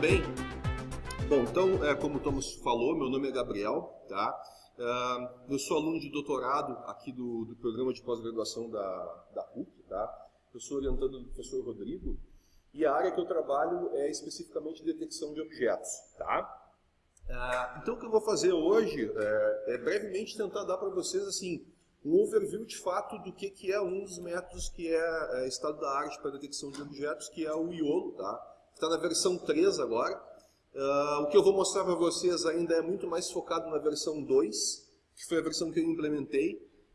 bem? Bom, então, é, como o Thomas falou, meu nome é Gabriel, tá? Uh, eu sou aluno de doutorado aqui do, do programa de pós-graduação da, da PUC, tá? Eu sou orientando do professor Rodrigo e a área que eu trabalho é especificamente detecção de objetos, tá? Uh, então, o que eu vou fazer hoje é, é brevemente tentar dar para vocês, assim, um overview de fato do que, que é um dos métodos que é, é estado da arte para detecção de objetos, que é o IOLO, tá? Está na versão 3 agora. Uh, o que eu vou mostrar para vocês ainda é muito mais focado na versão 2, que foi a versão que eu implementei.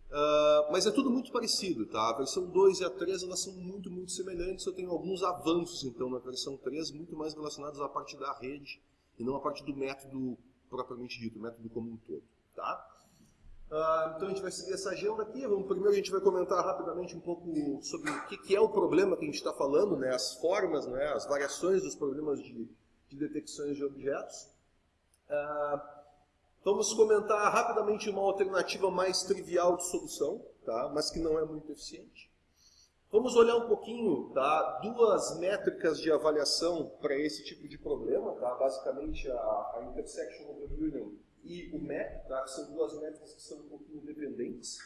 Uh, mas é tudo muito parecido, tá? A versão 2 e a 3 elas são muito, muito semelhantes. Eu tenho alguns avanços, então, na versão 3, muito mais relacionados à parte da rede e não à parte do método propriamente dito, o método como um todo, tá? Uh, então a gente vai seguir essa agenda aqui. Vamos, primeiro a gente vai comentar rapidamente um pouco sobre o que, que é o problema que a gente está falando, né? as formas, né? as variações dos problemas de, de detecções de objetos. Uh, vamos comentar rapidamente uma alternativa mais trivial de solução, tá? mas que não é muito eficiente. Vamos olhar um pouquinho tá? duas métricas de avaliação para esse tipo de problema, tá? basicamente a, a Intersection Overview e o MEP, tá? são duas métricas que são um pouquinho dependentes,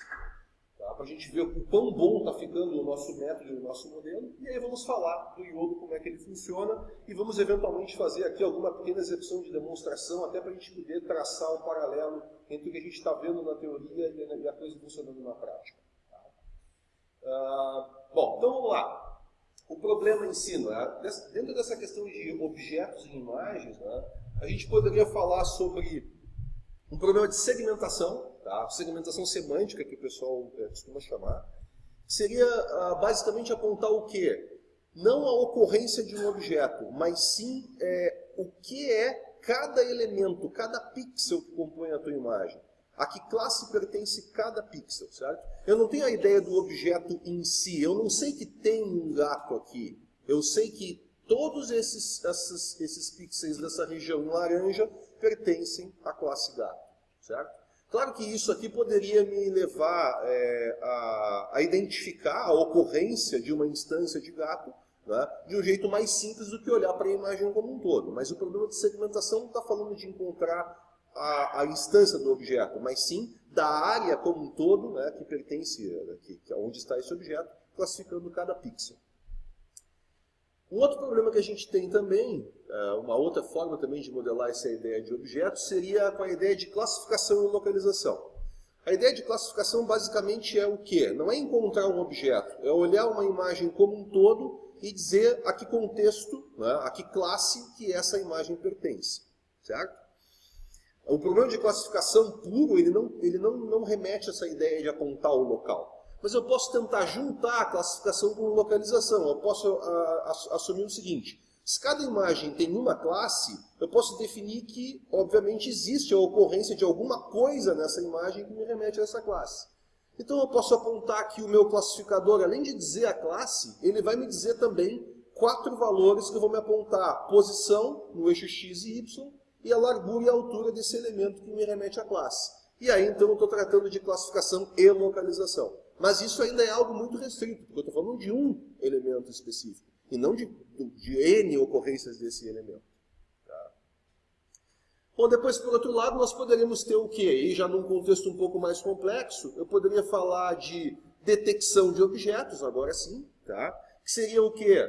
tá? para a gente ver o quão bom está ficando o nosso método e o nosso modelo. E aí vamos falar do iodo, como é que ele funciona, e vamos eventualmente fazer aqui alguma pequena execução de demonstração, até para a gente poder traçar o um paralelo entre o que a gente está vendo na teoria e a coisa funcionando na prática. Tá? Uh, bom, então vamos lá. O problema em si, né? dentro dessa questão de objetos e imagens, né? a gente poderia falar sobre um problema de segmentação, tá? segmentação semântica, que o pessoal é, costuma chamar, seria ah, basicamente apontar o quê? Não a ocorrência de um objeto, mas sim é, o que é cada elemento, cada pixel que compõe a tua imagem. A que classe pertence cada pixel, certo? Eu não tenho a ideia do objeto em si, eu não sei que tem um gato aqui. Eu sei que todos esses, esses, esses pixels dessa região laranja pertencem à classe gato, certo? Claro que isso aqui poderia me levar é, a, a, identificar a ocorrência de uma instância de gato né, de um jeito mais simples do que olhar para a imagem como um todo. Mas o problema de segmentação não está falando de encontrar a, a, instância do objeto, mas sim da área como um todo né, que pertence, que, que é onde está esse objeto, classificando cada pixel. Um outro problema que a gente tem também, é, uma outra forma também de modelar essa ideia de objeto, seria com a ideia de classificação e localização. A ideia de classificação basicamente é o quê? Não é encontrar um objeto, é olhar uma imagem como um todo e dizer a que contexto, né, a que classe que essa imagem pertence. Certo? O problema de classificação puro, ele não, ele não, não remete a essa ideia de apontar o local. Mas eu posso tentar juntar a classificação com localização. Eu posso a, a, assumir o seguinte, se cada imagem tem uma classe, eu posso definir que, obviamente, existe a ocorrência de alguma coisa nessa imagem que me remete a essa classe. Então eu posso apontar que o meu classificador, além de dizer a classe, ele vai me dizer também quatro valores que vão me apontar posição no eixo x e y e a largura e a altura desse elemento que me remete à classe. E aí então eu estou tratando de classificação e localização. Mas isso ainda é algo muito restrito, porque eu estou falando de um elemento específico, e não de, de N ocorrências desse elemento. Tá? Bom, depois, por outro lado, nós poderíamos ter o quê? E já num contexto um pouco mais complexo, eu poderia falar de detecção de objetos, agora sim, tá? que seria o quê?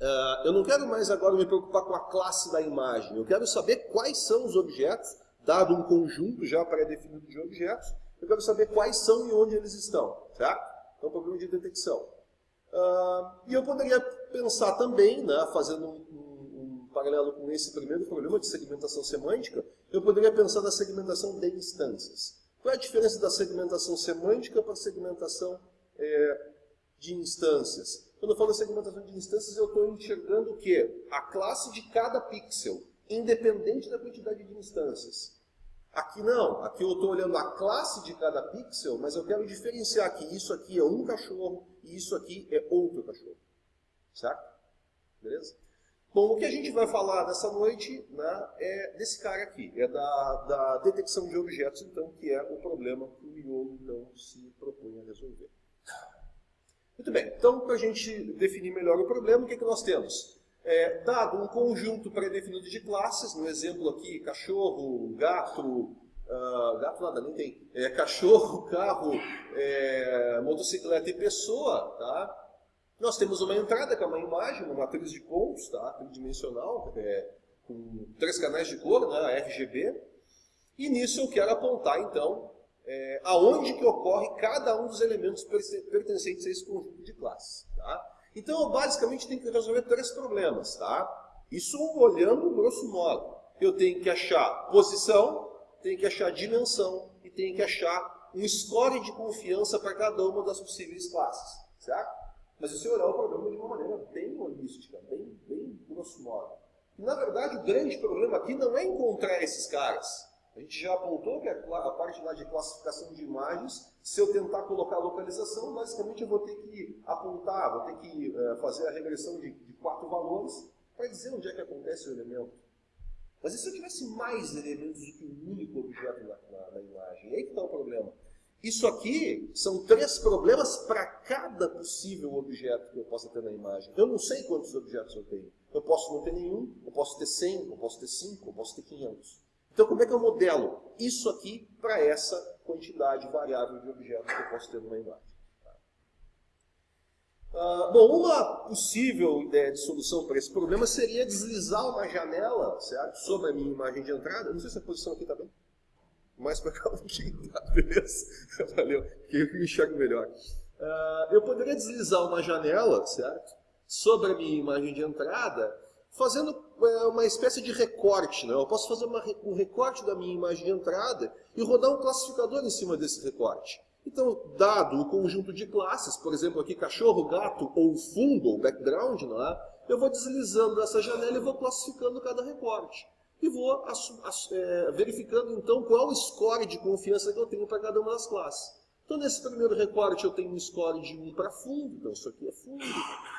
Uh, eu não quero mais agora me preocupar com a classe da imagem, eu quero saber quais são os objetos, dado um conjunto já pré-definido de objetos, eu quero saber quais são e onde eles estão, certo? Então, problema de detecção. Uh, e eu poderia pensar também, né, fazendo um, um, um, paralelo com esse primeiro problema de segmentação semântica, eu poderia pensar na segmentação de instâncias. Qual é a diferença da segmentação semântica para segmentação é, de instâncias? Quando eu falo segmentação de instâncias, eu estou enxergando o quê? A classe de cada pixel, independente da quantidade de instâncias. Aqui não, aqui eu estou olhando a classe de cada pixel, mas eu quero diferenciar que isso aqui é um cachorro e isso aqui é outro cachorro. Certo? Beleza? Bom, o que a gente vai falar nessa noite né, é desse cara aqui, é da, da detecção de objetos, então, que é o problema que o miolo então, se propõe a resolver. Muito bem, então, para a gente definir melhor o problema, o que, que nós temos? É, dado um conjunto pré-definido de classes, no exemplo aqui, cachorro, gato, uh, gato nada, nem tem, é, cachorro, carro, é, motocicleta e pessoa, tá? Nós temos uma entrada que é uma imagem, uma matriz de pontos, tá? tridimensional, é, com três canais de cor, né? RGB, e nisso eu quero apontar, então, é, aonde que ocorre cada um dos elementos pertencentes a esse conjunto de classes. Tá? Então, basicamente tenho que resolver três problemas. Tá? Isso olhando grosso modo. Eu tenho que achar posição, tenho que achar dimensão e tenho que achar um score de confiança para cada uma das possíveis classes. Certo? Mas se você olhar o problema de uma maneira bem holística, bem, bem grosso modo. E, na verdade, o grande problema aqui não é encontrar esses caras. A gente já apontou que a, parte lá de classificação de imagens, se eu tentar colocar localização, basicamente eu vou ter que apontar, vou ter que uh, fazer a regressão de, de quatro valores para dizer onde é que acontece o elemento. Mas e se eu tivesse mais elementos do que um único objeto na, na, na imagem? E aí que está o problema. Isso aqui são três problemas para cada possível objeto que eu possa ter na imagem. Eu não sei quantos objetos eu tenho. Eu posso não ter nenhum, eu posso ter 100, eu posso ter 5, eu posso ter 500. Então, como é que eu modelo isso aqui para essa quantidade variável de objetos que eu posso ter numa imagem? Uh, bom, uma possível ideia de solução para esse problema seria deslizar uma janela certo? sobre a minha imagem de entrada. Não sei se a posição aqui está bem. Mais para cá um pouquinho, tá? Beleza? Valeu, que eu enxergo melhor. Uh, eu poderia deslizar uma janela, certo? Sobre a minha imagem de entrada fazendo é, uma espécie de recorte. Né? Eu posso fazer uma, um recorte da minha imagem de entrada e rodar um classificador em cima desse recorte. Então, dado o conjunto de classes, por exemplo, aqui cachorro, gato ou fundo, ou background, é? eu vou deslizando essa janela e vou classificando cada recorte. E vou é, verificando, então, qual o score de confiança que eu tenho para cada uma das classes. Então, nesse primeiro recorte, eu tenho um score de 1 para fundo, então isso aqui é fundo.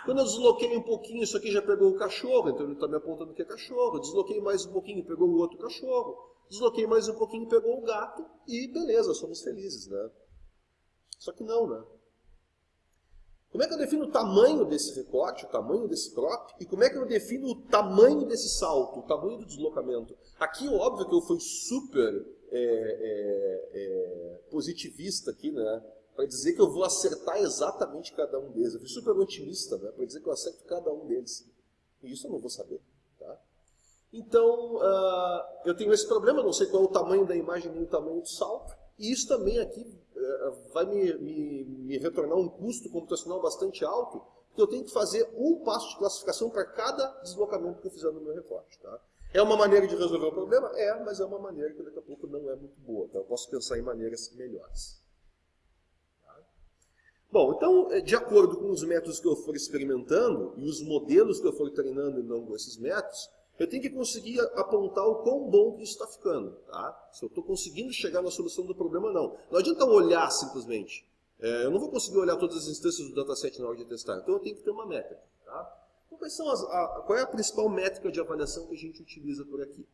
Quando eu desloquei um pouquinho, isso aqui já pegou o cachorro, então ele está me apontando que é cachorro. Desloquei mais um pouquinho, pegou o outro cachorro. Desloquei mais um pouquinho, pegou o gato, e beleza, somos felizes, né? Só que não, né? Como é que eu defino o tamanho desse recorte, o tamanho desse crop, e como é que eu defino o tamanho desse salto, o tamanho do deslocamento? Aqui, óbvio que eu fui super é, é, é, positivista aqui, né? Para dizer que eu vou acertar exatamente cada um deles. Eu fui super otimista, né? Para dizer que eu acerto cada um deles. E isso eu não vou saber. Tá? Então, uh, eu tenho esse problema, não sei qual é o tamanho da imagem nem o tamanho do salto. E isso também aqui uh, vai me, me, me retornar um custo computacional bastante alto, porque eu tenho que fazer um passo de classificação para cada deslocamento que eu fizer no meu recorte. Tá? É uma maneira de resolver o problema? É, mas é uma maneira que daqui a pouco não é muito boa. Então eu posso pensar em maneiras melhores. Tá? Bom, então, é, de acordo com os métodos que eu for experimentando e os modelos que eu for treinando em longo desses métodos, eu tenho que conseguir apontar o quão bom que isso está ficando. Tá? Se eu estou conseguindo chegar na solução do problema, não. Não adianta olhar simplesmente. É, eu não vou conseguir olhar todas as instâncias do dataset na hora de testar. Então eu tenho que ter uma métrica. Tá? Quais são as, a, qual é a principal métrica de avaliação que a gente utiliza por aqui?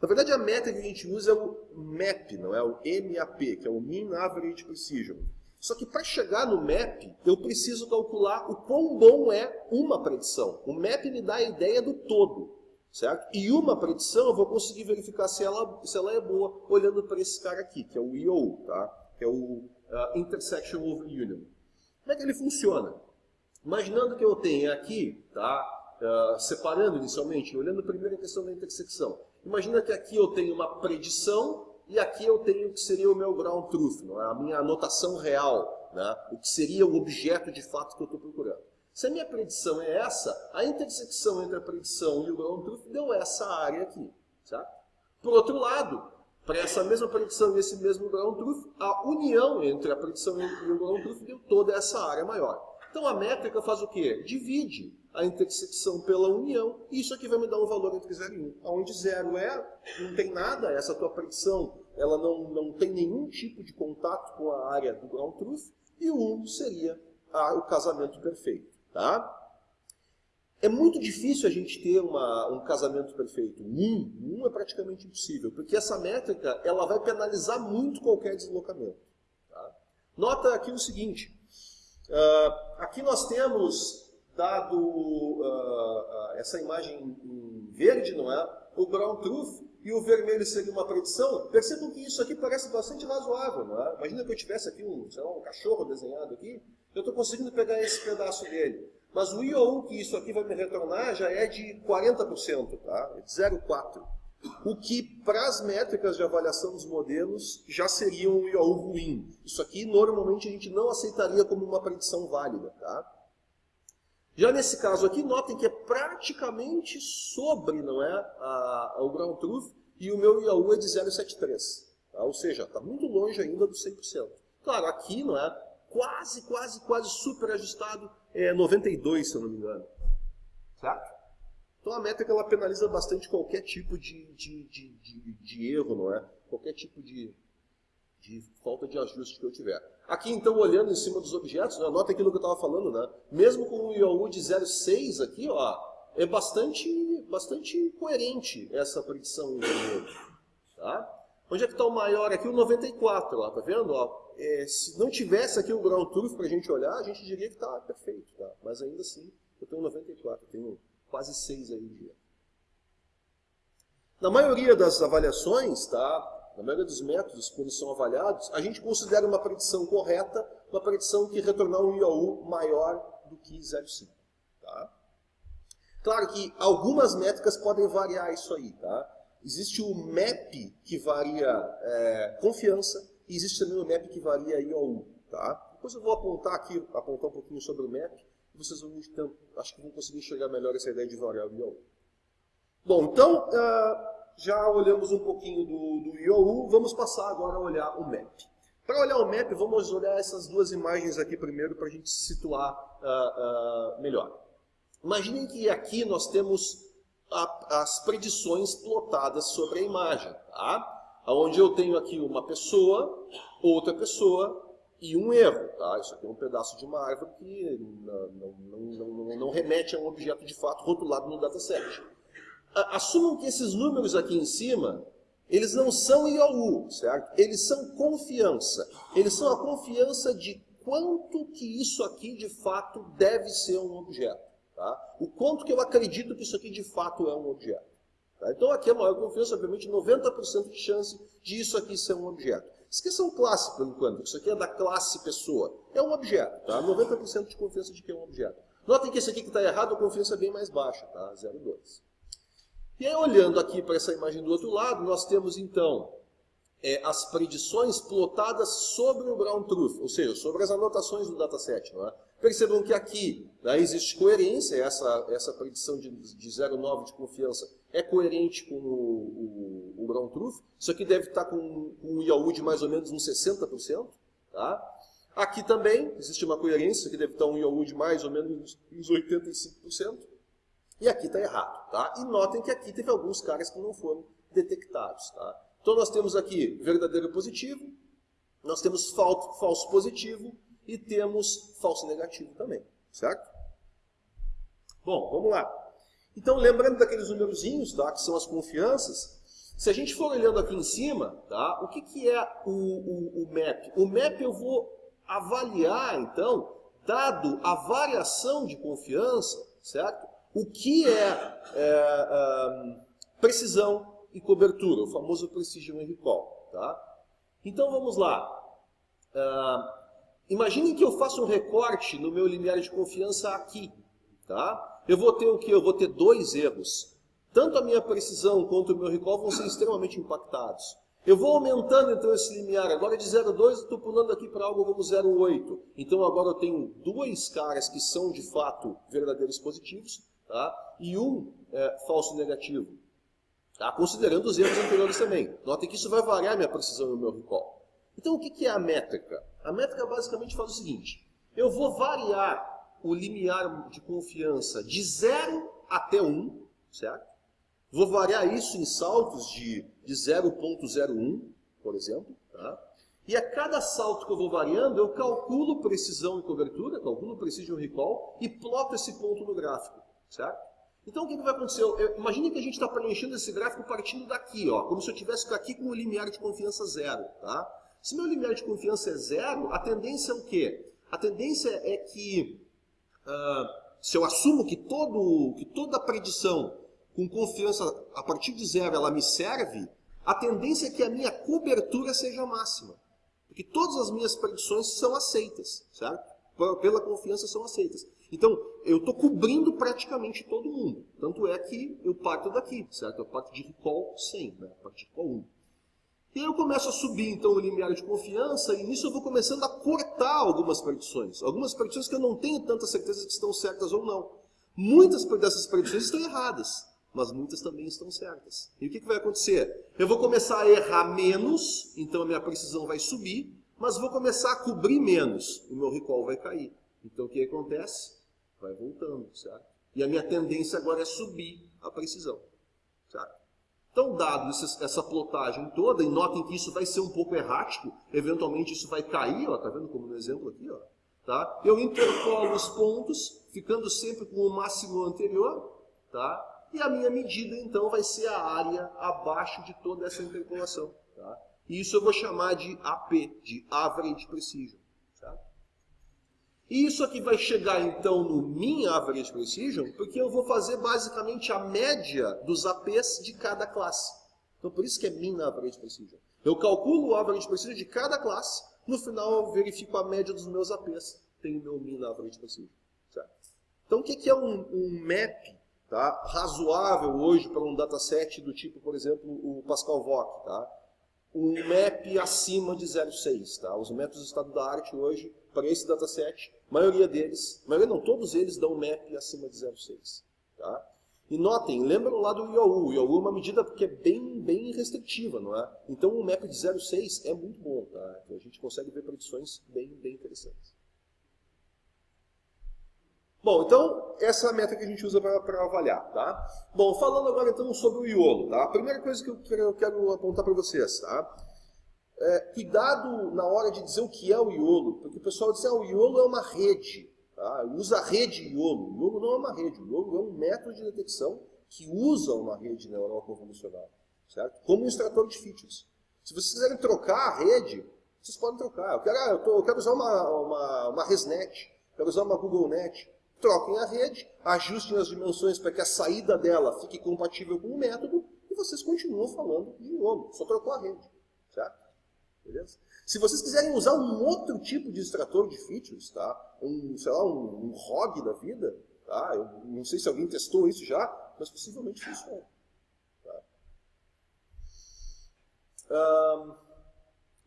Na verdade, a métrica que a gente usa é o MAP, não é o MAP, que é o Mean Average Precision. Só que para chegar no MAP, eu preciso calcular o quão bom é uma predição. O MAP me dá a ideia do todo, certo? E uma predição eu vou conseguir verificar se ela, se ela é boa olhando para esse cara aqui, que é o EO, tá? que é o uh, Intersection Over Union. Como é que ele funciona? Imaginando que eu tenha aqui, tá, uh, separando inicialmente, olhando primeiro a questão da intersecção. Imagina que aqui eu tenho uma predição e aqui eu tenho o que seria o meu ground truth, não é? a minha anotação real, né? o que seria o objeto de fato que eu estou procurando. Se a minha predição é essa, a intersecção entre a predição e o ground truth deu essa área aqui. Certo? Por outro lado, para essa mesma predição e esse mesmo ground truth, a união entre a predição e o ground truth deu toda essa área maior. Então a métrica faz o quê? Divide a intersecção pela união, e isso aqui vai me dar um valor entre 0 e 1. Onde 0 é, não tem nada, essa tua predição ela não, não tem nenhum tipo de contato com a área do ground truth, e o 1 seria a, o casamento perfeito. Tá? É muito difícil a gente ter uma, um casamento perfeito. Um, um é praticamente impossível, porque essa métrica ela vai penalizar muito qualquer deslocamento. Tá? Nota aqui o seguinte, Uh, aqui nós temos dado uh, essa imagem em verde, não é? O ground truth e o vermelho seria uma predição. Percebam que isso aqui parece bastante razoável, não é? Imagina que eu tivesse aqui um, lá, um cachorro desenhado aqui, eu estou conseguindo pegar esse pedaço dele. Mas o IOU que isso aqui vai me retornar já é de 40%, tá? É de 0,4%. O que, para as métricas de avaliação dos modelos, já seria um IOU ruim. Isso aqui, normalmente, a gente não aceitaria como uma predição válida, tá? Já nesse caso aqui, notem que é praticamente sobre não é, a, a, o ground truth e o meu IAU é de 0,73. Tá? Ou seja, está muito longe ainda do 100%. Claro, aqui não é quase, quase, quase super ajustado, é 92, se eu não me engano. Certo? Então a métrica ela penaliza bastante qualquer tipo de, de, de, de, de erro, não é? Qualquer tipo de, de falta de ajuste que eu tiver. Aqui, então, olhando em cima dos objetos, né, nota aquilo que eu estava falando, né? mesmo com o IOU de 0,6 aqui, ó, é bastante, bastante coerente essa predição. Tá? Onde é que está o maior aqui? O 94, ó, tá vendo? Ó, é, se não tivesse aqui o ground truth para a gente olhar, a gente diria que está perfeito. Tá? Mas ainda assim, eu tenho 94, eu tenho quase 6 aí de Na maioria das avaliações, tá? na maioria dos métodos, quando são avaliados, a gente considera uma predição correta, uma predição que retornar um IAU maior do que 0,5. Tá? Claro que algumas métricas podem variar isso aí. Tá? Existe o MAP, que varia é, confiança, e existe também o MAP que varia IAU. Tá? Depois eu vou apontar aqui, apontar um pouquinho sobre o MAP, vocês vão, então, acho que vão conseguir enxergar melhor essa ideia de variar o IAU. Bom, então... Uh, já olhamos um pouquinho do, do IOU, vamos passar agora a olhar o MAP. Para olhar o MAP, vamos olhar essas duas imagens aqui primeiro para a gente se situar uh, uh, melhor. Imaginem que aqui nós temos a, as predições plotadas sobre a imagem, tá? onde eu tenho aqui uma pessoa, outra pessoa e um erro. Tá? Isso aqui é um pedaço de uma árvore que não, não, não, não remete a um objeto de fato rotulado no dataset assumam que esses números aqui em cima, eles não são IOU, certo? Eles são confiança. Eles são a confiança de quanto que isso aqui de fato deve ser um objeto. Tá? O quanto que eu acredito que isso aqui de fato é um objeto. Tá? Então aqui a maior confiança, obviamente, 90% de chance de isso aqui ser um objeto. Esqueçam classe por enquanto, isso aqui é da classe pessoa. É um objeto, tá? 90% de confiança de que é um objeto. Notem que esse aqui que está errado, a confiança é bem mais baixa, tá? 0,2. E aí, olhando aqui para essa imagem do outro lado, nós temos então é, as predições plotadas sobre o ground truth, ou seja, sobre as anotações do dataset. Não é? Percebam que aqui né, existe coerência, essa, essa predição de, de 0,9 de confiança é coerente com o, o, o, ground truth. Isso aqui deve estar com, com um IAU de mais ou menos uns 60%. Tá? Aqui também existe uma coerência, que deve estar um IAU de mais ou menos uns 85%. E aqui está errado. Tá? E notem que aqui teve alguns caras que não foram detectados. Tá? Então nós temos aqui verdadeiro positivo, nós temos falso, falso positivo e temos falso negativo também. Certo? Bom, vamos lá. Então, lembrando daqueles númerozinhos, tá, que são as confianças, se a gente for olhando aqui em cima, tá, o que, que é o, o, o MAP? O MAP eu vou avaliar, então, dado a variação de confiança, certo? o que é, é precisão e cobertura, o famoso Precision Recall. Tá? Então vamos lá. Uh, imaginem que eu faça um recorte no meu limiar de confiança aqui. Tá? Eu vou ter o que? Eu vou ter dois erros. Tanto a minha precisão quanto o meu recall vão ser extremamente impactados. Eu vou aumentando então esse limiar. Agora de 0,2 estou pulando aqui para algo como 0,8. Então agora eu tenho dois caras que são de fato verdadeiros positivos tá? e um é, falso negativo, tá? considerando os erros anteriores também. Notem que isso vai variar minha precisão e o meu recall. Então o que é a métrica? A métrica basicamente faz o seguinte, eu vou variar o limiar de confiança de 0 até 1, certo? Vou variar isso em saltos de, de 0.01, por exemplo, tá? E a cada salto que eu vou variando, eu calculo precisão e cobertura, calculo precision recall e ploto esse ponto no gráfico. Certo? Então o que, que vai acontecer? Eu, imagine que a gente está preenchendo esse gráfico partindo daqui, ó, como se eu estivesse aqui com o limiar de confiança zero. Tá? Se meu limiar de confiança é zero, a tendência é o quê? A tendência é que uh, Se eu assumo que, todo, que toda predição com confiança a partir de zero ela me serve, a tendência é que a minha cobertura seja máxima. Porque todas as minhas predições são aceitas, certo? Pela confiança são aceitas. Então, eu estou cobrindo praticamente todo mundo. Tanto é que eu parto daqui, certo? Eu parto de recall 100, né? A partir de recall 1. E aí eu começo a subir, então, o limiar de confiança, e nisso eu vou começando a cortar algumas predições. Algumas predições que eu não tenho tanta certeza que estão certas ou não. Muitas dessas predições estão erradas, mas muitas também estão certas. E o que, que vai acontecer? Eu vou começar a errar menos, então a minha precisão vai subir, mas vou começar a cobrir menos, o meu recall vai cair. Então o que acontece? Vai voltando, certo? E a minha tendência agora é subir a precisão, certo? Então, dado essa plotagem toda, e notem que isso vai ser um pouco errático, eventualmente isso vai cair, ó, tá vendo como no exemplo aqui, ó, tá? Eu interpolo os pontos, ficando sempre com o máximo anterior, tá? E a minha medida, então, vai ser a área abaixo de toda essa interpolação, tá? E isso eu vou chamar de AP, de Average Precision. E isso aqui vai chegar então no Mean Average Precision, porque eu vou fazer basicamente a média dos APs de cada classe. Então por isso que é Mean Average Precision. Eu calculo o Average Precision de cada classe, no final eu verifico a média dos meus APs. Tenho meu Mean Average Precision. Certo? Então o que é um, um map tá, razoável hoje para um dataset do tipo, por exemplo, o Pascal Voc? Tá? Um map acima de 0,6. Tá? Os métodos de estado da arte hoje, para esse dataset, a maioria deles, a maioria não, todos eles dão MAP acima de 0,6. Tá? E notem, lembram lá do IOU. O IOU é uma medida que é bem, bem restritiva, não é? Então um MAP de 0,6 é muito bom, tá? Então, a gente consegue ver predições bem, bem interessantes. Bom, então, essa é a meta que a gente usa para avaliar, tá? Bom, falando agora então sobre o IOLO, tá? A primeira coisa que eu quero, eu quero apontar para vocês, tá? É, cuidado na hora de dizer o que é o iolo, porque o pessoal diz ah, o iolo é uma rede, tá? usa a rede iolo. O iolo não é uma rede, o iolo é um método de detecção que usa uma rede neural convolucional, certo? como um extrator de features. Se vocês quiserem trocar a rede, vocês podem trocar. Eu quero, ah, eu, tô, eu quero usar uma, uma, uma ResNet, quero usar uma GoogleNet. Troquem a rede, ajustem as dimensões para que a saída dela fique compatível com o método e vocês continuam falando de iolo. Só trocou a rede, certo? Beleza? Se vocês quiserem usar um outro tipo de extrator de features, tá? um, sei lá, um, um ROG da vida, tá? eu não sei se alguém testou isso já, mas possivelmente funciona. Tá? Um,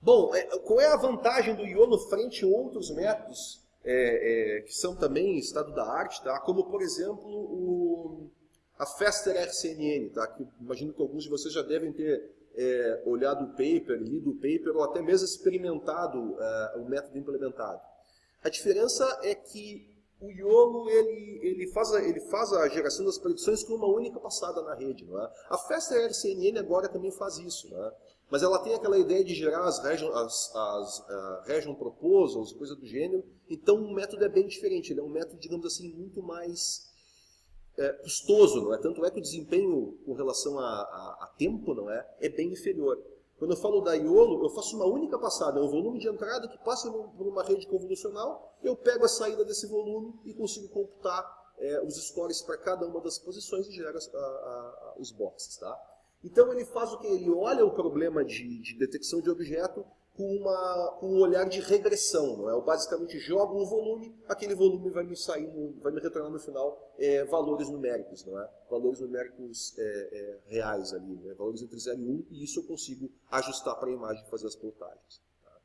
bom, é, qual é a vantagem do YOLO frente a outros métodos é, é, que são também estado da arte, tá? como por exemplo o, a Faster RCNN, tá? que imagino que alguns de vocês já devem ter é, olhado o paper, lido o paper, ou até mesmo experimentado é, o método implementado. A diferença é que o YOLO ele, ele, faz a, ele faz a geração das predições com uma única passada na rede. Não é? A Festa RCNN agora também faz isso. Não é? Mas ela tem aquela ideia de gerar as region, as, as uh, region proposals, coisa do gênero. Então o método é bem diferente. Ele é um método, digamos assim, muito mais é, custoso, não é? Tanto é que o desempenho com relação a, a, a, tempo, não é? É bem inferior. Quando eu falo da IOLO, eu faço uma única passada, é um volume de entrada que passa por uma rede convolucional, eu pego a saída desse volume e consigo computar é, os scores para cada uma das posições e gera a, os boxes, tá? Então ele faz o que? Ele olha o problema de, de detecção de objeto com, uma, com um olhar de regressão. Não é? Eu basicamente jogo um volume, aquele volume vai me sair, no, vai me retornar no final é, valores numéricos, não é? valores numéricos é, é, reais ali, né? valores entre 0 e 1, e isso eu consigo ajustar para a imagem e fazer as plotagens. Tá?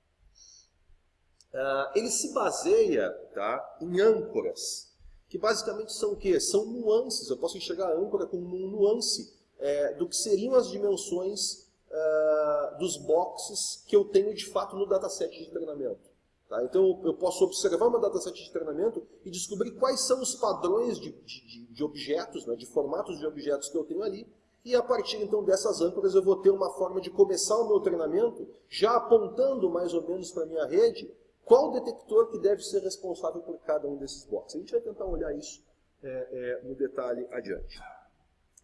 Uh, ele se baseia tá, em âncoras, que basicamente são o quê? São nuances, eu posso enxergar a âncora como um nuance é, do que seriam as dimensões uh, dos boxes que eu tenho de fato no dataset de treinamento. Tá? Então eu posso observar meu dataset de treinamento e descobrir quais são os padrões de, de, de objetos, né, de formatos de objetos que eu tenho ali, e a partir então dessas âncoras eu vou ter uma forma de começar o meu treinamento já apontando mais ou menos para a minha rede qual detector que deve ser responsável por cada um desses boxes. A gente vai tentar olhar isso é, é, no detalhe adiante.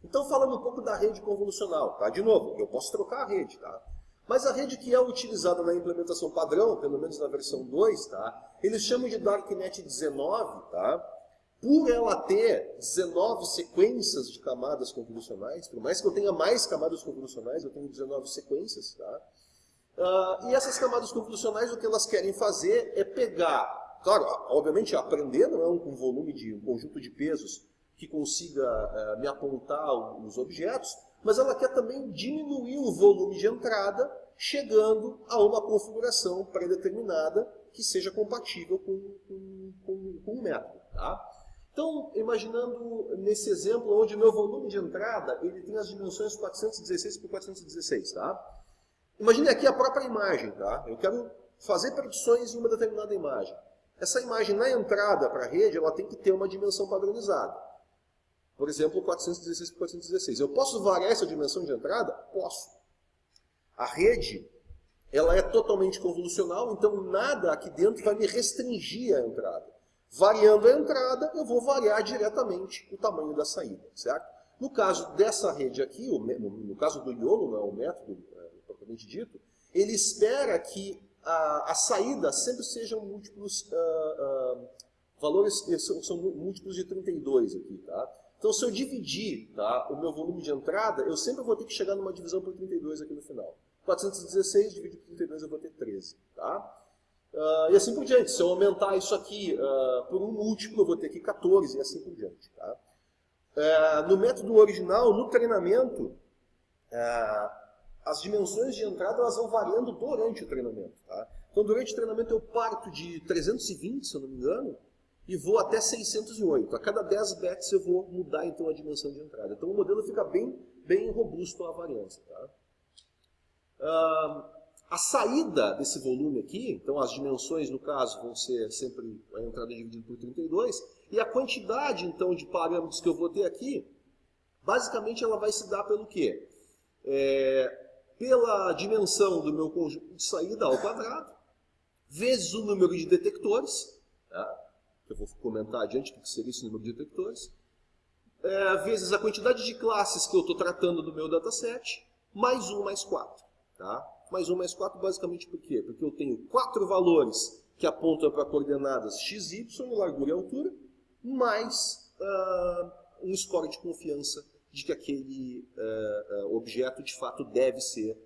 Então, falando um pouco da rede convolucional, tá? De novo, eu posso trocar a rede, tá? Mas a rede que é utilizada na implementação padrão, pelo menos na versão 2, tá? Eles chamam de Darknet 19, tá? por ela ter 19 sequências de camadas convolucionais, por mais que eu tenha mais camadas convolucionais, eu tenho 19 sequências, tá? Uh, e essas camadas convolucionais, o que elas querem fazer é pegar, claro, obviamente aprender não é um, volume de um conjunto de pesos que consiga uh, me apontar os objetos, mas ela quer também diminuir o volume de entrada, chegando a uma configuração pré-determinada que seja compatível com, com, com, com o método. Tá? Então, imaginando nesse exemplo, onde o meu volume de entrada ele tem as dimensões 416 por 416. Tá? Imagine aqui a própria imagem. Tá? Eu quero fazer predições em uma determinada imagem. Essa imagem na entrada para a rede ela tem que ter uma dimensão padronizada. Por exemplo, 416 por 416. Eu posso variar essa dimensão de entrada? Posso. A rede ela é totalmente convolucional, então nada aqui dentro vai me restringir a entrada. Variando a entrada, eu vou variar diretamente o tamanho da saída, certo? No caso dessa rede aqui, no caso do YOLO, não é o método é, propriamente dito, ele espera que a, a saída sempre sejam múltiplos, uh, uh, valores são, são, múltiplos de 32 aqui, tá? Então se eu dividir tá, o meu volume de entrada, eu sempre vou ter que chegar numa divisão por 32 aqui no final. 416 dividido por 32 eu vou ter 13, tá? Uh, e assim por diante. Se eu aumentar isso aqui uh, por um múltiplo, eu vou ter aqui 14 e assim por diante. Tá? Uh, no método original, no treinamento, as dimensões de entrada elas vão variando durante o treinamento. Tá? Então, durante o treinamento eu parto de 320, se eu não me engano, e vou até 608. A cada 10 bits eu vou mudar então a dimensão de entrada. Então o modelo fica bem, bem robusto à variância. Tá? a saída desse volume aqui, então as dimensões no caso vão ser sempre a entrada dividida por 32, e a quantidade então de parâmetros que eu vou ter aqui, basicamente ela vai se dar pelo quê? É, pela dimensão do meu conjunto de saída ao quadrado, vezes o número de detectores, tá? Que eu vou comentar adiante o que seria esse número de detectores, é, vezes a quantidade de classes que eu estou tratando do meu dataset, mais 1 mais 4. Tá? Mais 1 mais 4 basicamente por quê? Porque eu tenho quatro valores que apontam para coordenadas x, y, largura e altura, mais uh, um score de confiança de que aquele uh, uh, objeto de fato deve ser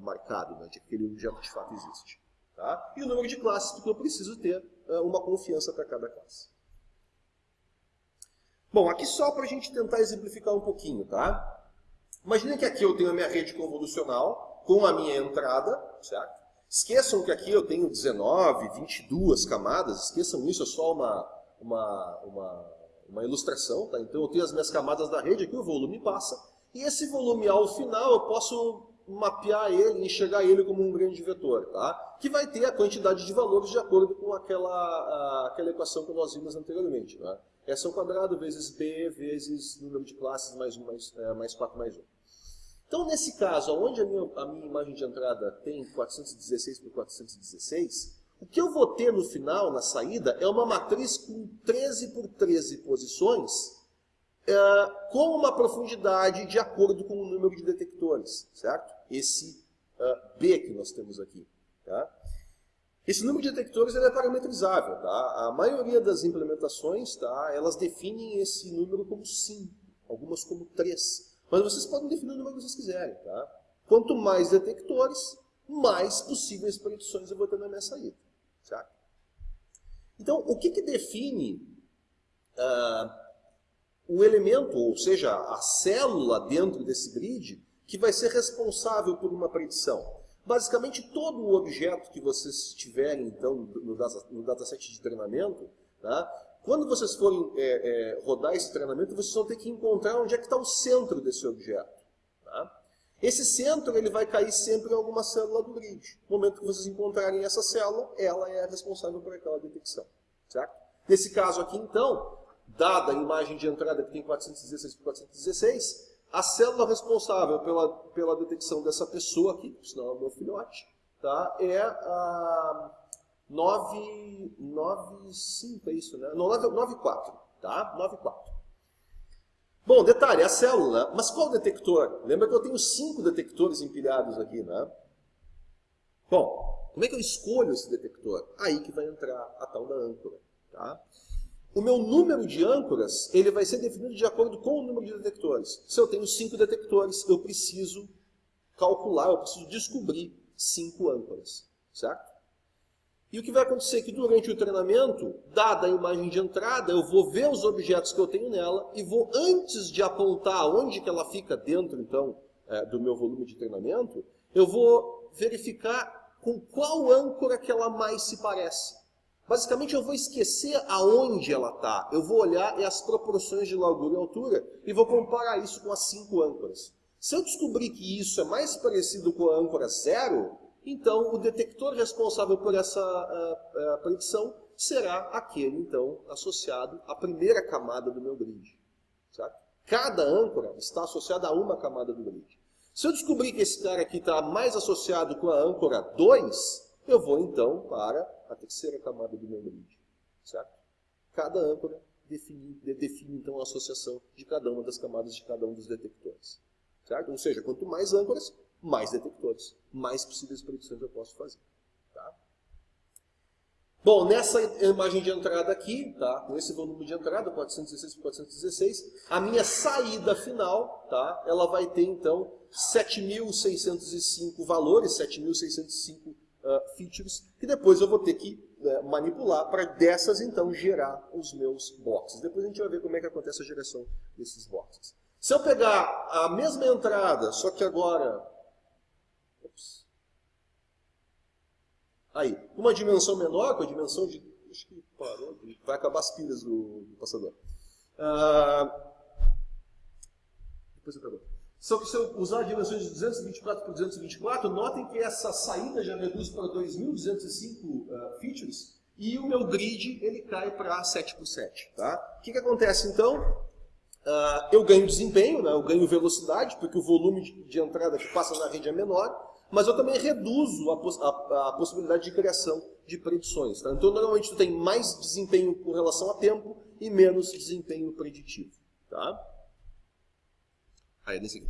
marcado, né? de que aquele objeto de fato existe. Tá? E o número de classes, porque eu preciso ter uma confiança para cada classe. Bom, aqui só para a gente tentar exemplificar um pouquinho, tá? Imagina que aqui eu tenho a minha rede convolucional com a minha entrada, certo? Esqueçam que aqui eu tenho 19, 22 camadas, esqueçam isso, é só uma, uma, uma, uma ilustração, tá? Então eu tenho as minhas camadas da rede aqui, o volume passa, e esse volume ao final eu posso mapear ele, enxergar ele como um grande vetor, tá? que vai ter a quantidade de valores de acordo com aquela, aquela equação que nós vimos anteriormente. Né? S ao quadrado vezes B vezes número de classes mais 1 mais, é, mais 4 mais 1. Então, nesse caso, onde a minha, a minha imagem de entrada tem 416 por 416, o que eu vou ter no final, na saída, é uma matriz com 13 por 13 posições, é, com uma profundidade de acordo com o número de detectores, certo? Esse uh, B que nós temos aqui. Tá? Esse número de detectores é parametrizável. Tá? A maioria das implementações, tá, elas definem esse número como 5, algumas como 3. Mas vocês podem definir o número que vocês quiserem. Tá? Quanto mais detectores, mais possíveis predições eu vou ter na minha saída. Certo? Então, o que, que define uh, o elemento, ou seja, a célula dentro desse grid, que vai ser responsável por uma predição? Basicamente, todo o objeto que vocês tiverem então, no, data, no dataset de treinamento, tá? Quando vocês forem é, é, rodar esse treinamento, vocês vão ter que encontrar onde é que está o centro desse objeto. Tá? Esse centro ele vai cair sempre em alguma célula do grid. No momento que vocês encontrarem essa célula, ela é responsável por aquela detecção. Certo? Nesse caso aqui, então, dada a imagem de entrada que tem 416 por 416, a célula responsável pela, pela detecção dessa pessoa aqui, senão é o meu filhote, tá? é a 9, 9, 5, é isso, né? Não, 9, 9 4, tá? 9, 4. Bom, detalhe, a célula, mas qual detector? Lembra que eu tenho cinco detectores empilhados aqui, né? Bom, como é que eu escolho esse detector? Aí que vai entrar a tal da âncora, tá? O meu número de âncoras ele vai ser definido de acordo com o número de detectores. Se eu tenho cinco detectores, eu preciso calcular, eu preciso descobrir cinco âncoras, certo? E o que vai acontecer é que durante o treinamento, dada a imagem de entrada, eu vou ver os objetos que eu tenho nela e vou, antes de apontar onde que ela fica dentro, então, é, do meu volume de treinamento, eu vou verificar com qual âncora que ela mais se parece. Basicamente, eu vou esquecer aonde ela está. Eu vou olhar as proporções de largura e altura e vou comparar isso com as cinco âncoras. Se eu descobrir que isso é mais parecido com a âncora zero, então o detector responsável por essa uh, uh, predição será aquele, então, associado à primeira camada do meu grid. Certo? Cada âncora está associada a uma camada do grid. Se eu descobrir que esse cara aqui está mais associado com a âncora 2, eu vou então para a terceira camada do meu grid. Certo? Cada âncora define, define então a associação de cada uma das camadas de cada um dos detectores. Certo? Ou seja, quanto mais âncoras, mais detectores, mais possíveis predições eu posso fazer. Tá? Bom, nessa imagem de entrada aqui, tá? com esse volume de entrada, 416 por 416, a minha saída final, tá? ela vai ter então 7.605 valores, 7.605 uh, features, que depois eu vou ter que uh, manipular para dessas então gerar os meus boxes. Depois a gente vai ver como é que acontece a geração desses boxes. Se eu pegar a mesma entrada, só que agora... Aí, uma dimensão menor, com a dimensão de... Acho que parou, vai acabar as pilhas do, do passador. Ah, depois. Só que se eu usar dimensões de 224 por 224, notem que essa saída já reduz para 2.205 uh, features e o meu grid ele cai para 7 por 7. Tá? O que, que acontece então? Uh, eu ganho desempenho, né? eu ganho velocidade, porque o volume de, entrada que passa na rede é menor, mas eu também reduzo a, a, a possibilidade de criação de predições. Tá? Então, normalmente, tu tem mais desempenho com relação a tempo e menos desempenho preditivo. Tá? Aí, nesse aqui.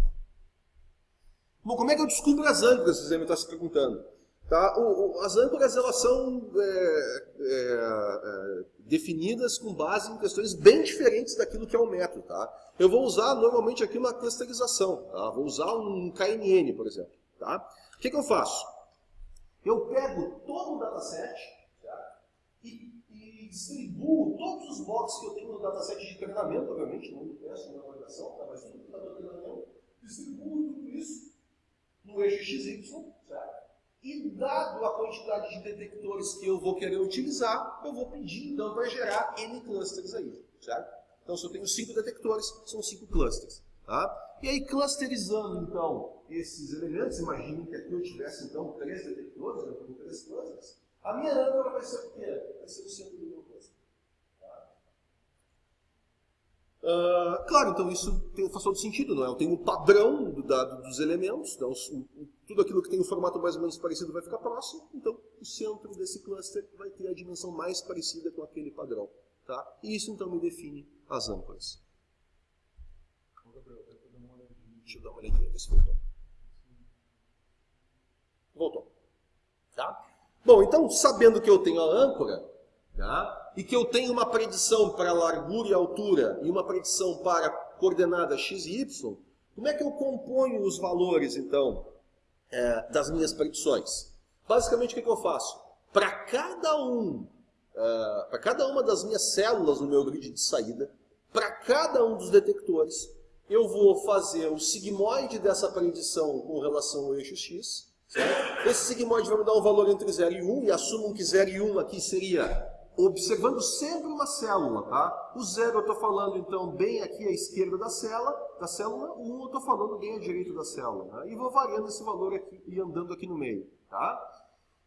Bom, como é que eu descubro as âncoras, devem estar se perguntando. Tá? O, o, as âncoras elas são é, é, é, definidas com base em questões bem diferentes daquilo que é o método. Tá? Eu vou usar normalmente aqui uma clusterização. Tá? Vou usar um KNN, por exemplo. Tá? O que, que eu faço? Eu pego todo o dataset distribuo todos os blocos que eu tenho no dataset de treinamento, obviamente, não do teste, não da avaliação, tá? mas tudo que está no treinamento, distribuo tudo isso no eixo XY, certo? E dado a quantidade de detectores que eu vou querer utilizar, eu vou pedir então para gerar N clusters aí, certo? Então se eu tenho cinco detectores, são cinco clusters. Tá? E aí clusterizando então esses elementos, imagine que aqui eu tivesse então três detectores, eu tenho três clusters, a minha âncora vai ser o quê? Vai ser o centro do meu cluster. Uh, claro, então isso tem, faz todo sentido, não é? Eu tenho um padrão do dos elementos, então tudo aquilo que tem um formato mais ou menos parecido vai ficar próximo, então o centro desse cluster vai ter a dimensão mais parecida com aquele padrão. Tá? E isso então me define as âncoras. Deixa eu dar uma olhadinha, ver se voltou. Voltou. Tá? Bom, então, sabendo que eu tenho a âncora, tá? E que eu tenho uma predição para largura e altura e uma predição para coordenada x e y, como é que eu componho os valores, então, é, das minhas predições? Basicamente, o que, que eu faço? Para cada um, é, para cada uma das minhas células no meu grid de saída, para cada um dos detectores, eu vou fazer o sigmoide dessa predição com relação ao eixo x. Certo? Esse sigmoide vai me dar um valor entre 0 e 1, e assumam que 0 e 1 aqui seria observando sempre uma célula, tá? O zero eu estou falando, então, bem aqui à esquerda da célula, da célula, o 1 um eu estou falando bem à direita da célula. Né? E vou variando esse valor aqui e andando aqui no meio, tá?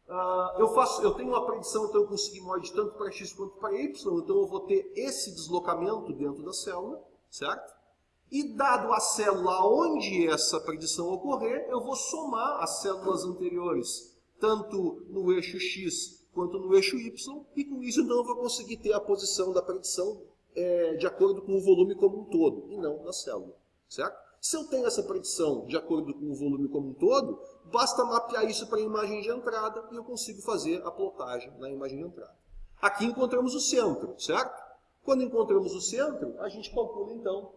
Uh, eu, faço, eu tenho uma predição, então, com sigmoide tanto para x quanto para y, então eu vou ter esse deslocamento dentro da célula, certo? E dado a célula onde essa predição ocorrer, eu vou somar as células anteriores, tanto no eixo x quanto no eixo Y, e com isso então eu vou conseguir ter a posição da predição é, de acordo com o volume como um todo, e não na célula, certo? Se eu tenho essa predição de acordo com o volume como um todo, basta mapear isso para a imagem de entrada e eu consigo fazer a plotagem na imagem de entrada. Aqui encontramos o centro, certo? Quando encontramos o centro, a gente calcula então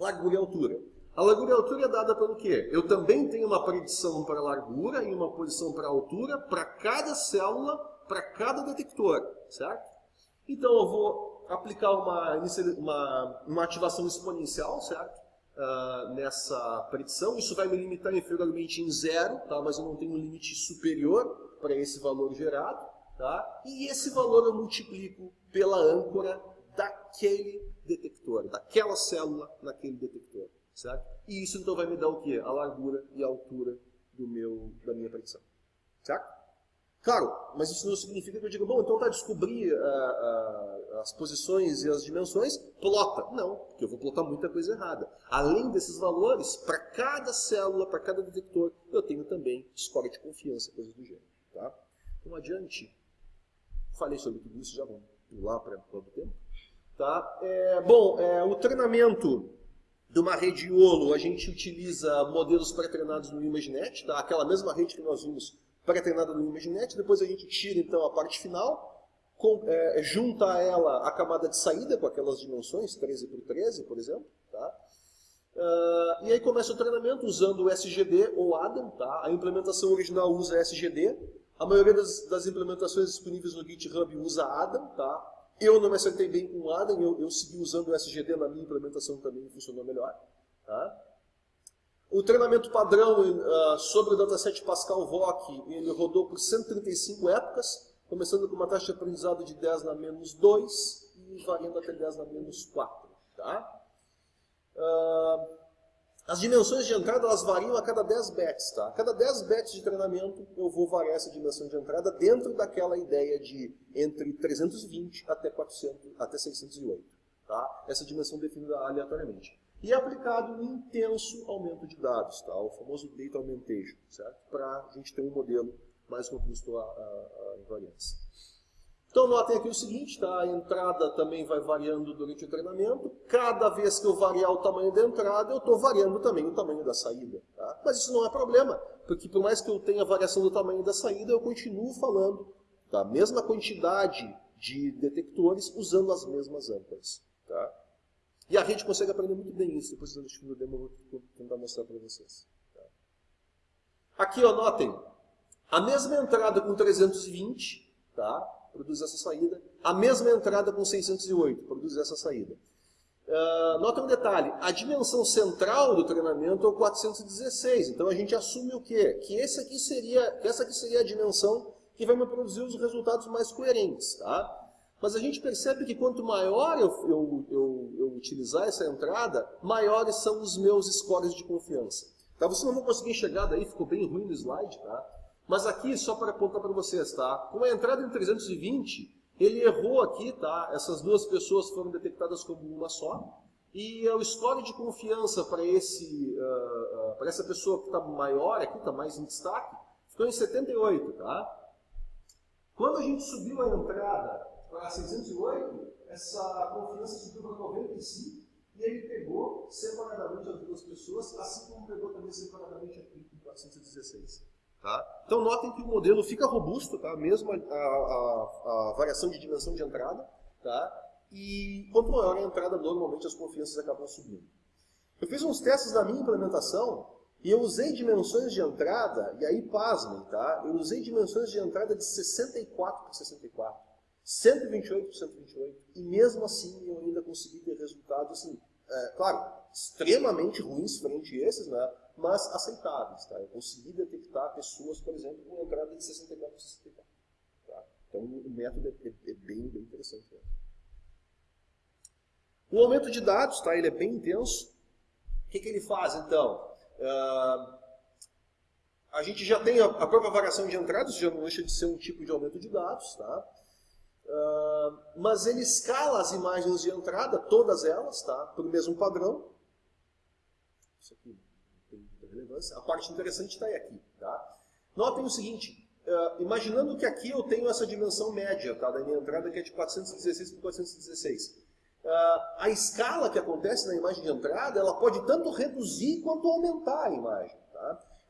largura e altura. A largura e altura é dada pelo quê? Eu também tenho uma predição para largura e uma posição para altura para cada célula, para cada detector, certo? Então eu vou aplicar uma, uma, uma ativação exponencial, certo? Uh, nessa predição. Isso vai me limitar inferiormente em zero, tá? mas eu não tenho um limite superior para esse valor gerado. Tá? E esse valor eu multiplico pela âncora daquele detector, daquela célula naquele detector. Certo? E isso então vai me dar o quê? A largura e a altura do meu, da minha predição. Certo? Claro, mas isso não significa que eu diga, bom, então para descobrir uh, uh, as posições e as dimensões, plota. Não, porque eu vou plotar muita coisa errada. Além desses valores, para cada célula, para cada detector, eu tenho também score de confiança, coisas do gênero. Tá? Então, adiante, falei sobre tudo isso, já vamos pular para o tempo. Tá? É, bom, é, o treinamento de uma rede YOLO, a gente utiliza modelos pré-treinados no ImageNet, tá? aquela mesma rede que nós vimos pré-treinada no ImageNet, depois a gente tira então a parte final, com, é, junta a ela a camada de saída com aquelas dimensões, 13 por 13, por exemplo. Tá? Uh, e aí começa o treinamento usando o SGD ou ADAM. Tá? A implementação original usa SGD. A maioria das, das implementações disponíveis no GitHub usa ADAM. Tá? Eu não me acertei bem com o ADAM, eu, eu segui usando o SGD na minha implementação também funcionou melhor. Tá? O treinamento padrão uh, sobre o dataset Pascal VOC, ele rodou por 135 épocas, começando com uma taxa de aprendizado de 10 na menos 2 e variando até 10 na menos 4. Tá? Uh, as dimensões de entrada elas variam a cada 10 bets. Tá? A cada 10 bets de treinamento eu vou variar essa dimensão de entrada dentro daquela ideia de entre 320 até 400, até 608. Tá? Essa dimensão definida aleatoriamente e aplicado um intenso aumento de dados, tá? o famoso data augmentation, certo? para a gente ter um modelo mais robusto à, invariância. Então notem aqui o seguinte, tá? a entrada também vai variando durante o treinamento, cada vez que eu variar o tamanho da entrada, eu estou variando também o tamanho da saída. Tá? Mas isso não é problema, porque por mais que eu tenha variação do tamanho da saída, eu continuo falando da mesma quantidade de detectores usando as mesmas âncoras. Tá? E a rede consegue aprender muito bem isso. Depois no demo eu vou tentar mostrar para vocês. Tá? Aqui, ó, notem. A mesma entrada com 320 tá? produz essa saída. A mesma entrada com 608 produz essa saída. Uh, nota um detalhe, a dimensão central do treinamento é o 416, então a gente assume o quê? Que, esse aqui seria, que essa aqui seria a dimensão que vai me produzir os resultados mais coerentes. Tá? Mas a gente percebe que quanto maior eu, eu, eu, eu utilizar essa entrada, maiores são os meus scores de confiança. Tá? Vocês não vão conseguir enxergar daí, ficou bem ruim no slide, tá? Mas aqui, só para apontar para vocês, tá? Com a entrada em 320, ele errou aqui, tá? Essas duas pessoas foram detectadas como uma só. E o score de confiança para esse, uh, uh, para essa pessoa que está maior aqui, está mais em destaque, ficou em 78, tá? Quando a gente subiu a entrada para 608, essa confiança subiu para 95 e ele pegou separadamente as duas pessoas, assim como pegou também separadamente aqui em 416. Tá? Então notem que o modelo fica robusto, tá? mesmo a, a, a variação de dimensão de entrada, tá? e quanto maior a entrada, normalmente as confianças acabam subindo. Eu fiz uns testes na minha implementação e eu usei dimensões de entrada, e aí pasmem, tá? eu usei dimensões de entrada de 64 por 64. 128 por 128, e mesmo assim eu ainda consegui ter resultados, assim, é, claro, extremamente ruins frente a esses, né, mas aceitáveis. Tá? Eu consegui detectar pessoas, por exemplo, com entrada de 64 por 64. Tá? Então o método é, é, é bem, bem interessante. Né? O aumento de dados, tá? ele é bem intenso. O que, que ele faz, então? Uh, a gente já tem a, a própria variação de entradas, já não deixa de ser um tipo de aumento de dados. Tá? Uh, mas ele escala as imagens de entrada, todas elas, tá? o mesmo padrão. Isso aqui não tem muita relevância. A parte interessante está aqui. Tá? Notem o seguinte, uh, imaginando que aqui eu tenho essa dimensão média tá? da minha entrada, que é de 416 por 416. Uh, a escala que acontece na imagem de entrada, ela pode tanto reduzir quanto aumentar a imagem.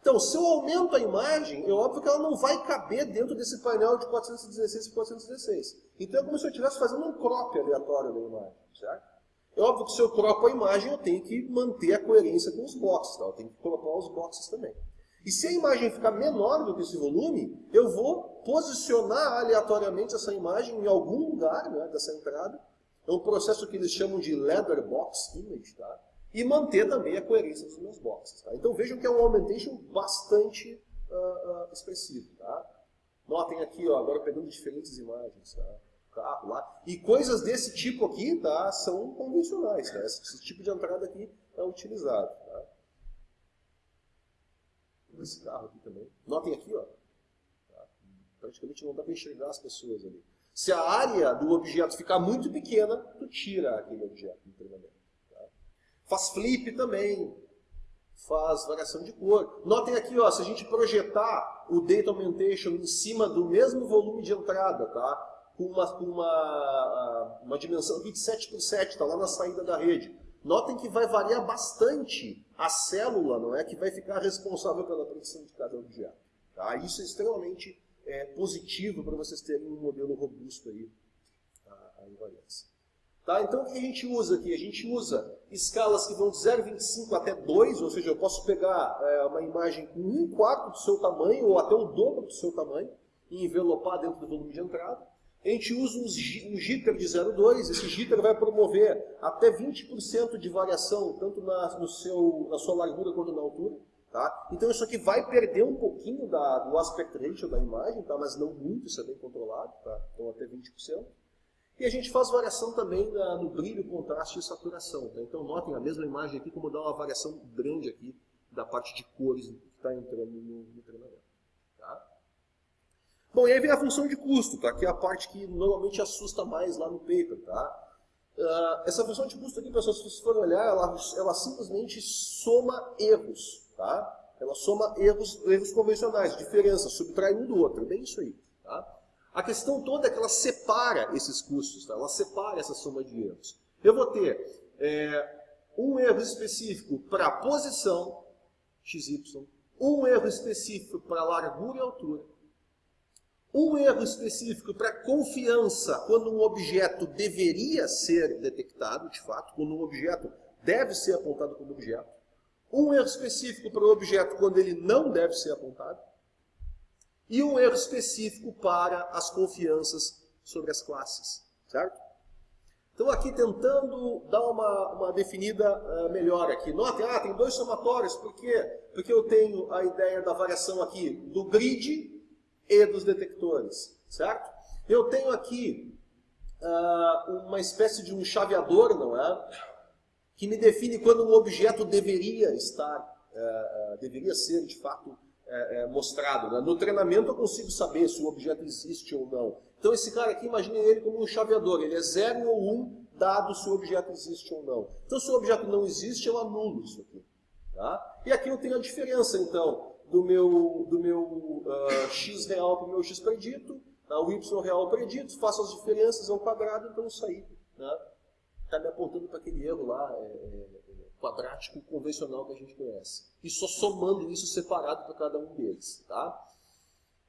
Então, se eu aumento a imagem, é óbvio que ela não vai caber dentro desse painel de 416 por 416. Então é como se eu estivesse fazendo um crop aleatório da imagem, certo? É óbvio que se eu cropo a imagem, eu tenho que manter a coerência com os boxes, tá? eu tenho que cropar os boxes também. E se a imagem ficar menor do que esse volume, eu vou posicionar aleatoriamente essa imagem em algum lugar né, dessa entrada. É um processo que eles chamam de Leather Box Image, tá? E manter também a coerência dos meus boxes. Tá? Então vejam que é um augmentation bastante uh, uh, expressivo. Tá? Notem aqui, ó, agora pegando diferentes imagens. Tá? Carro lá. E coisas desse tipo aqui tá, são convencionais. Tá? Esse, esse tipo de entrada aqui é utilizado. Tá? Esse carro aqui também. Notem aqui, ó. Tá? praticamente não dá para enxergar as pessoas ali. Se a área do objeto ficar muito pequena, tu tira aquele objeto do treinamento. Faz flip também. Faz variação de cor. Notem aqui, ó, se a gente projetar o Data Augmentation em cima do mesmo volume de entrada, tá? com, uma, com uma, uma dimensão aqui de 7 por 7, está lá na saída da rede. Notem que vai variar bastante a célula, não é? Que vai ficar responsável pela predição de cada objeto. Tá? Isso é extremamente é, positivo para vocês terem um modelo robusto aí, a, a invariância. Tá? Então, o que a gente usa aqui? A gente usa escalas que vão de 0,25 até 2, ou seja, eu posso pegar é, uma imagem com um quarto do seu tamanho, ou até o dobro do seu tamanho, e envelopar dentro do volume de entrada. A gente usa um jitter de 0,2, esse jitter vai promover até 20% de variação, tanto na, no seu, na sua largura quanto na altura. Tá? Então isso aqui vai perder um pouquinho da, do aspect ratio da imagem, tá? mas não muito, isso é bem controlado, tá? então até 20%. E a gente faz variação também no brilho, contraste e saturação. Tá? Então notem a mesma imagem aqui, como dá uma variação grande aqui da parte de cores que está entrando no, no treinamento. Tá? Bom, e aí vem a função de custo, tá? que é a parte que normalmente assusta mais lá no paper. Tá? Uh, essa função de custo aqui, pessoal, se vocês forem olhar, ela, ela simplesmente soma erros. Tá? Ela soma erros, erros convencionais, diferença, subtrai um do outro. É bem isso aí. Tá? A questão toda é que ela separa esses custos, tá? ela separa essa soma de erros. Eu vou ter é, um erro específico para posição, XY, um erro específico para largura e altura, um erro específico para confiança quando um objeto deveria ser detectado, de fato, quando um objeto deve ser apontado como objeto, um erro específico para o objeto quando ele não deve ser apontado, e um erro específico para as confianças sobre as classes, certo? Então aqui tentando dar uma, uma definida uh, melhor aqui. Notem, ah, tem dois somatórios, por quê? Porque eu tenho a ideia da variação aqui do grid e dos detectores, certo? Eu tenho aqui uh, uma espécie de um chaveador, não é? Que me define quando um objeto deveria estar, uh, deveria ser de fato é, é, mostrado. Né? No treinamento eu consigo saber se o objeto existe ou não. Então esse cara aqui, imagine ele como um chaveador. Ele é 0 ou 1, um, dado se o objeto existe ou não. Então se o objeto não existe, eu anulo isso aqui. Tá? E aqui eu tenho a diferença, então, do meu, do meu uh, x real para o meu x predito, tá? o y real predito, faço as diferenças ao quadrado, então isso aí está né? Tá me apontando para aquele erro lá, é, é, quadrático convencional que a gente conhece. E só somando isso separado para cada um deles. Tá?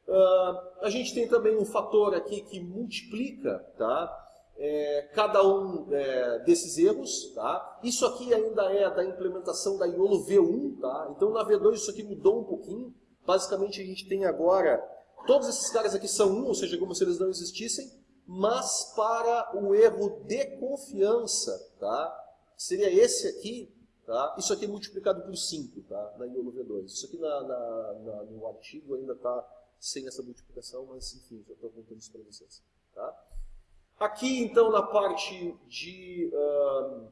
Uh, a gente tem também um fator aqui que multiplica tá? É, cada um é, desses erros. Tá? Isso aqui ainda é da implementação da IOLO V1. Tá? Então na V2 isso aqui mudou um pouquinho. Basicamente a gente tem agora, todos esses caras aqui são 1, ou seja, como se eles não existissem, mas para o erro de confiança, tá? seria esse aqui, Tá? Isso aqui é multiplicado por 5 tá? na IOLO V2. Isso aqui na, na, na, no artigo ainda está sem essa multiplicação, mas enfim, já estou contando isso para vocês. Tá? Aqui, então, na parte de, uh,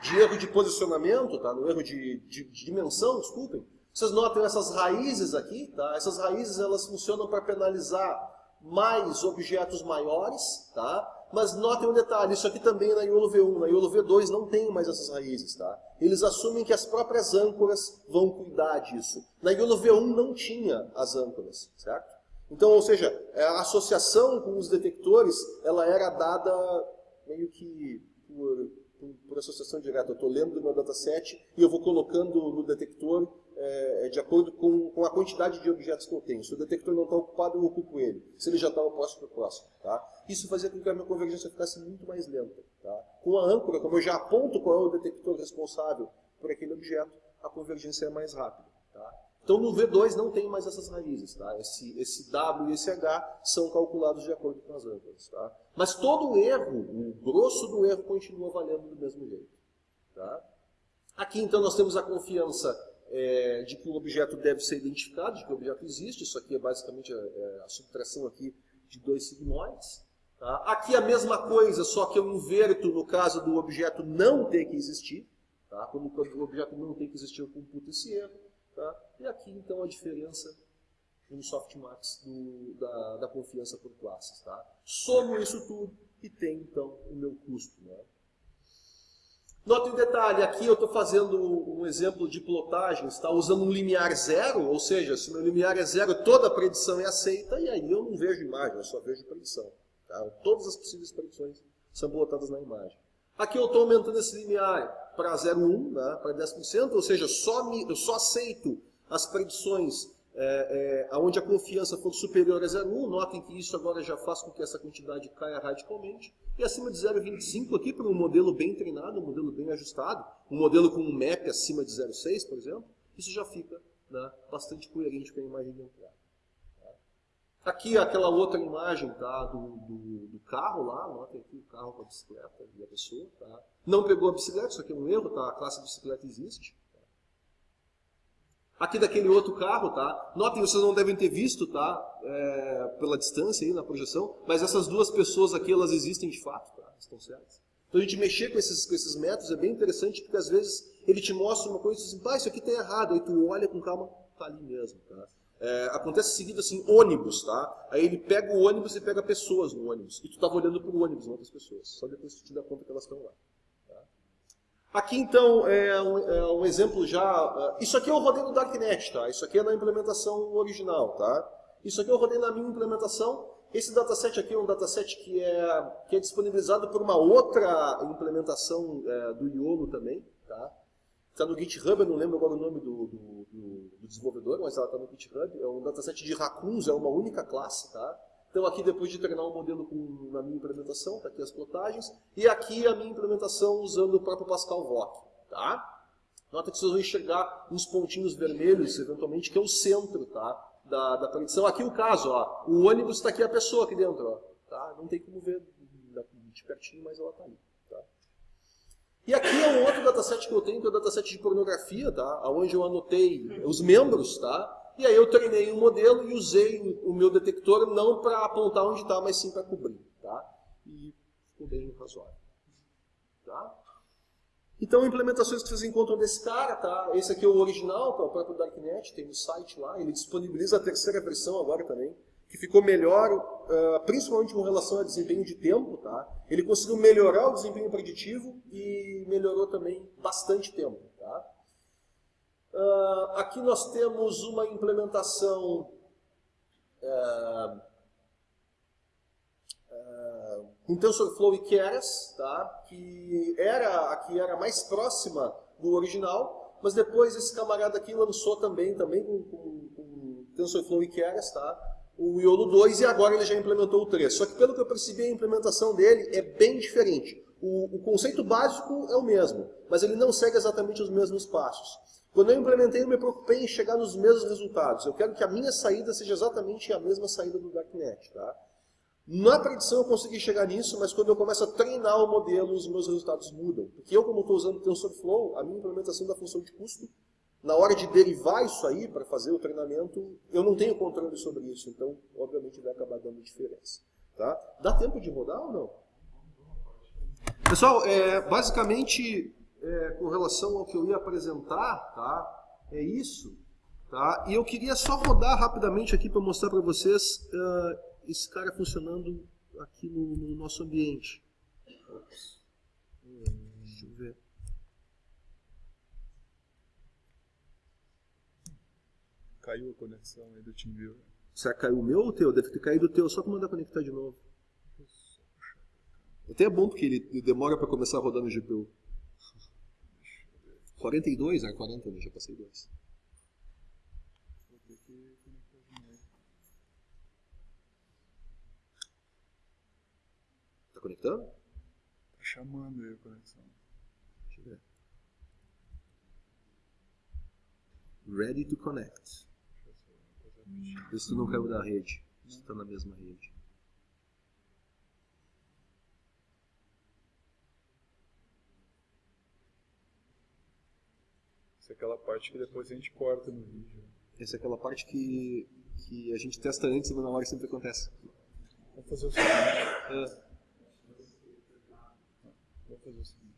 de erro de posicionamento, tá? no erro de, de, de, dimensão, desculpem, vocês notam essas raízes aqui, tá? essas raízes elas funcionam para penalizar mais objetos maiores, tá? Mas notem um detalhe, isso aqui também é na IOLO V1, na IOLO V2 não tem mais essas raízes, tá? Eles assumem que as próprias âncoras vão cuidar disso. Na IOLO V1 não tinha as âncoras, certo? Então, ou seja, a associação com os detectores, ela era dada meio que por, por, associação direta. Eu estou lendo do meu dataset e eu vou colocando no detector é, de acordo com, com, a quantidade de objetos que eu tenho. Se o detector não está ocupado, eu ocupo ele. Se ele já está, eu posso para o próximo. Tá? Isso fazia com que a minha convergência ficasse muito mais lenta. Tá? Com a âncora, como eu já aponto qual é o detector responsável por aquele objeto, a convergência é mais rápida. Então no V2 não tem mais essas raízes. Tá? Esse, esse W e esse H são calculados de acordo com as âncoras. Tá? Mas todo o erro, o grosso do erro, continua valendo do mesmo jeito. Tá? Aqui então nós temos a confiança é, de que o objeto deve ser identificado, de que o objeto existe. Isso aqui é basicamente a, é, a subtração aqui de dois sigmoides. Tá? Aqui a mesma coisa, só que eu inverto no caso do objeto não ter que existir. Tá? Quando o objeto não tem que existir, eu computo esse erro. Tá? E aqui, então, a diferença no softmax do, da, da, confiança por classes. Tá? Somo isso tudo e tem, então, o meu custo. Né? Nota em detalhe, aqui eu estou fazendo um exemplo de plotagem, está usando um limiar zero, ou seja, se meu limiar é zero, toda a predição é aceita, e aí eu não vejo imagem, eu só vejo predição. Tá? Todas as possíveis predições são botadas na imagem. Aqui eu estou aumentando esse limiar para 0,1, né, para 10%, ou seja, só me, eu só aceito as predições é, é, onde a confiança for superior a 0,1. Notem que isso agora já faz com que essa quantidade caia radicalmente. E acima de 0,25 aqui, para um modelo bem treinado, um modelo bem ajustado, um modelo com um MAP acima de 0,6, por exemplo, isso já fica né, bastante coerente com a imagem de entrada. Aqui aquela outra imagem tá, do, do, do carro lá, notem aqui o carro com a bicicleta e a pessoa. Tá. Não pegou a bicicleta, isso aqui é um erro, tá? a classe bicicleta existe. Aqui daquele outro carro, tá? Notem, vocês não devem ter visto, tá? É, pela distância aí na projeção, mas essas duas pessoas aqui, elas existem de fato, tá? Estão certas. Então a gente mexer com esses, com esses métodos é bem interessante, porque às vezes ele te mostra uma coisa e diz assim, pá, isso aqui tá errado, aí tu olha com calma, tá ali mesmo, tá? É, acontece seguido assim, ônibus, tá? Aí ele pega o ônibus e pega pessoas no ônibus. E tu estava olhando para o ônibus, não outras pessoas. Só depois tu te dá conta que elas estão lá. Tá? Aqui então é um, é um, exemplo já. Uh, isso aqui eu rodei no Darknet, tá? Isso aqui é na implementação original, tá? Isso aqui eu rodei na minha implementação. Esse dataset aqui é um dataset que é, que é disponibilizado por uma outra implementação é, do IOLO também, tá? Está no GitHub, eu não lembro agora o nome do, do desenvolvedor, mas ela está no GitHub. É um dataset de raccoons, é uma única classe, tá? Então aqui depois de treinar o um modelo com, na minha implementação, está aqui as plotagens, e aqui a minha implementação usando o próprio Pascal VOC, tá? Nota que vocês vão enxergar uns pontinhos vermelhos, eventualmente, que é o centro, tá? Da, da predição. Aqui o caso, ó, o ônibus está aqui a pessoa aqui dentro, ó, tá? Não tem como ver de pertinho, mas ela está ali. E aqui é um outro dataset que eu tenho, que é o dataset de pornografia, tá? onde eu anotei os membros, tá? E aí eu treinei um modelo e usei o meu detector não para apontar onde está, mas sim para cobrir, tá? E ficou bem razoável. Tá? Então, implementações que vocês encontram desse cara, tá? Esse aqui é o original, tá? o próprio Darknet, tem no site lá, ele disponibiliza a terceira versão agora também que ficou melhor, uh, principalmente com relação a desempenho de tempo. Tá? Ele conseguiu melhorar o desempenho preditivo e melhorou também bastante tempo. Tá? Uh, aqui nós temos uma implementação uh, com TensorFlow e Keras, tá? que era a que era mais próxima do original, mas depois esse camarada aqui lançou também, também com, com, com TensorFlow e Keras, tá? O Iolo 2 e agora ele já implementou o 3. Só que pelo que eu percebi, a implementação dele é bem diferente. O, o, conceito básico é o mesmo, mas ele não segue exatamente os mesmos passos. Quando eu implementei, eu me preocupei em chegar nos mesmos resultados. Eu quero que a minha saída seja exatamente a mesma saída do Darknet. Tá? Na predição eu consegui chegar nisso, mas quando eu começo a treinar o modelo, os meus resultados mudam. Porque eu, como estou usando TensorFlow, a minha implementação da função de custo na hora de derivar isso aí para fazer o treinamento, eu não tenho controle sobre isso, então obviamente vai acabar dando diferença. Tá? Dá tempo de rodar ou não? Pessoal, é, basicamente, é, com relação ao que eu ia apresentar, tá? é isso. Tá? E eu queria só rodar rapidamente aqui para mostrar para vocês uh, esse cara funcionando aqui no, no nosso ambiente. Deixa eu ver. Caiu a conexão aí do TeamViewer. Será que caiu o meu ou o teu? Deve ter caído o teu, só para mandar conectar de novo. Até é bom porque ele demora para começar a rodar no GPU. 42, é 40, né? Já passei dois. Vou ter que conectar de novo. Tá conectando? Tá chamando aí a conexão. Deixa eu ver. Ready to connect. Se tu não caiu da rede. Tu tá na mesma rede. Isso é aquela parte que depois a gente corta no vídeo. Essa é aquela parte que, que a gente testa antes, mas na hora sempre acontece. Vamos fazer o seguinte. É. Vamos fazer o seguinte.